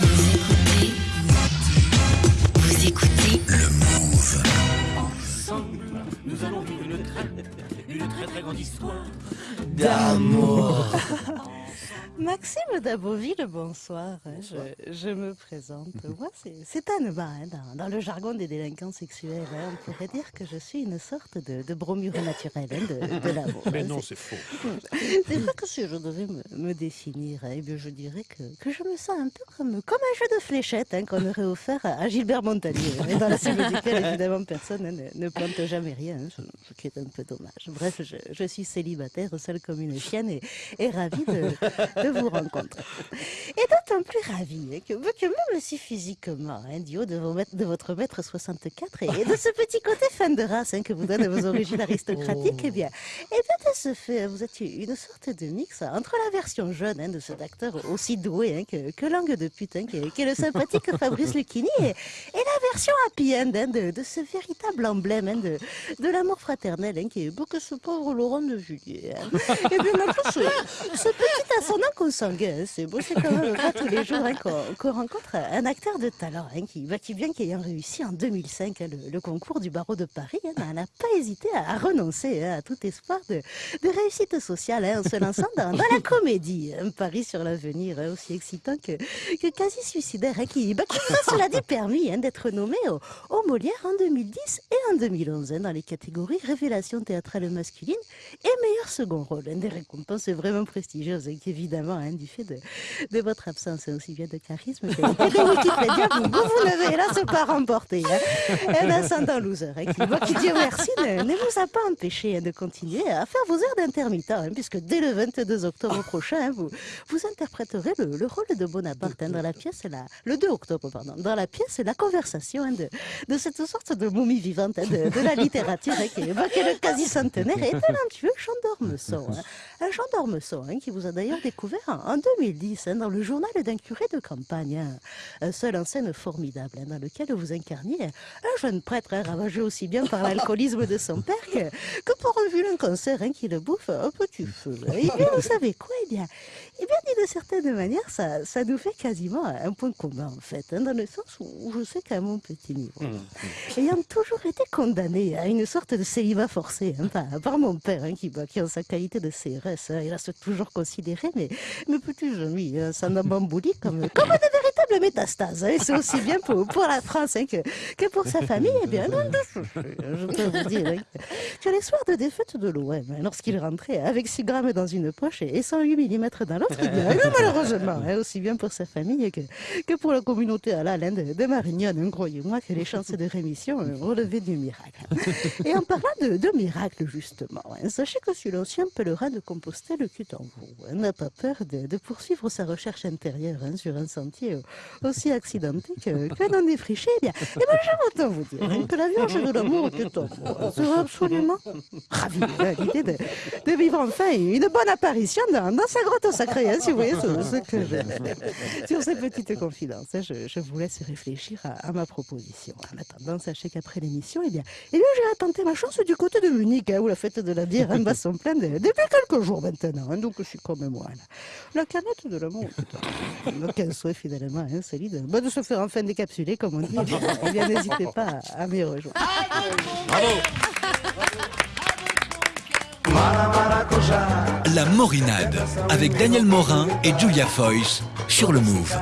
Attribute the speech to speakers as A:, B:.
A: Vous écoutez, vous écoutez
B: Le Move.
C: Ensemble, nous allons vivre une très, une très très grande histoire.
B: D'amour.
D: Maxime Daboville, bonsoir. Je, je me présente. Moi, c'est- Anne-Ma, hein, dans, dans le jargon des délinquants sexuels. hein. On pourrait dire que je suis une sorte de, de bromure naturelle hein, de, de l'amour.
E: Mais
D: hein.
E: non,
D: C'est-
E: faux.
D: C'est vrai que si je devais me, me définir, hein, eh bien, je dirais que, que je me sens un peu comme, comme un jeu de fléchettes hein, qu'on aurait offert à, à Gilbert Montagnier, hein, dans la cible duquel, évidemment, personne hein, ne, ne plante jamais rien, hein, ce, ce qui est un peu dommage. Bref, je, je suis célibataire, seule comme une chienne, et, et ravie de, de vous rencontrer. Et d'autant plus ravie hein, que, même si physiquement, hein, du haut de, votre mètre 64 et, et de ce petit côté fan de race hein, que vous donnent vos origines aristocratiques, eh bien, eh bien, de ce fait, vous êtes une sorte de mix entre la version jeune hein, de cet acteur aussi doué hein, que, que langue de putain, qui est, le sympathique Fabrice Lucchini, et, et la version happy end hein, de, ce véritable emblème hein, de, de l'amour fraternel, hein, qui est beau que ce pauvre Laurent de Julier. Hein. Et bien, maintenant, ce, ce petit ascendant consanguin, hein, c'est beau, c'est quand même tous les jours hein, qu'on rencontre un acteur de talent, hein, qui, bah, qui bien qu'ayant réussi en 2005 hein, le, concours du barreau de Paris, hein, n'a pas hésité à, renoncer à tout espoir de, réussite sociale en se lançant dans, la comédie. Un pari sur l'avenir aussi excitant que, quasi suicidaire, qui, bah, qui cela dit, permis d'être nommé au, au Molière en 2010 et en 2011 hein, dans les catégories révélation théâtrale masculine et meilleur second rôle. des récompenses vraiment prestigieuses, qui évidemment, du fait de votre absence hein, aussi bien de charisme que, de Wikipédia, vous, vous, vous n'avez hélas pas remporté. Hein. Un ascendant loser, hein, qui, qui Dieu merci, ne, vous a pas empêché hein, de continuer à faire vos heures d'intermittent, puisque dès le 22 octobre prochain, vous, vous interpréterez le, le rôle de Bonaparte dans la pièce, la, le 2 octobre, pardon, dans la pièce La conversation de, cette sorte de momie vivante de, la littérature, qui, est le quasi-centenaire et talentueux Jean. Un Jean qui vous a d'ailleurs découvert en, en 2010 hein, dans le journal d'un curé de campagne, hein, un seul en scène formidable hein, dans lequel vous incarniez un jeune prêtre hein, ravagé aussi bien par l'alcoolisme de son père que, que pour un cancer qui le bouffe un petit feu. Et bien, vous savez quoi Eh bien, eh bien de certaine manière, ça, ça nous fait quasiment un point commun en fait, dans le sens où je sais qu'à mon petit niveau, ayant toujours été condamné à une sorte de célibat forcé par, par mon père, qui, bah, qui en sa qualité de CRS, il a toujours considéré mes, mes petits amis, hein, sans bambouli, comme, comme de véritables métastases. hein, c'est aussi bien pour, la France hein, que, que pour sa famille. Eh bien, je peux vous dire hein, que les soirs de défaite de l'OM, hein, lorsqu'il rentrait avec 6 grammes dans une poche et 108 mm dans l'autre, eh bien, malheureusement, aussi bien pour sa famille que, que pour la communauté à la de, de croyez-moi que les chances de rémission relevaient du miracle. Et en parlant de, de miracle, justement, sachez que si l'ancien pèlerin de Compostelle qui est en vous n'a pas peur de, poursuivre sa recherche intérieure sur un sentier aussi accidenté que, que non défriché, eh bien, eh bien j'aime autant vous dire hein, que la Vierge de l'amour hein, sera absolument ravie hein, l'idée de, de vivre enfin une bonne apparition dans, dans sa grotte sacrée, hein, si vous voyez ce, ce que je Sur ces petites confidences, hein, je, je vous laisse réfléchir à, à ma proposition. En attendant, sachez qu'après l'émission, eh bien, eh bien j'ai tenté ma chance du côté de Munich, hein, où la fête de la bière en bat son plein de- depuis quelques jours maintenant. hein, donc je suis comme moi. Là. La canette de l'amour, un souhait finalement hein, solide. Bah, de se faire enfin décapsuler, comme on dit. Eh bien, eh n'hésitez pas à, à m'y rejoindre.
B: La Morinade avec Daniel Morin et Julia Foyce sur le Move.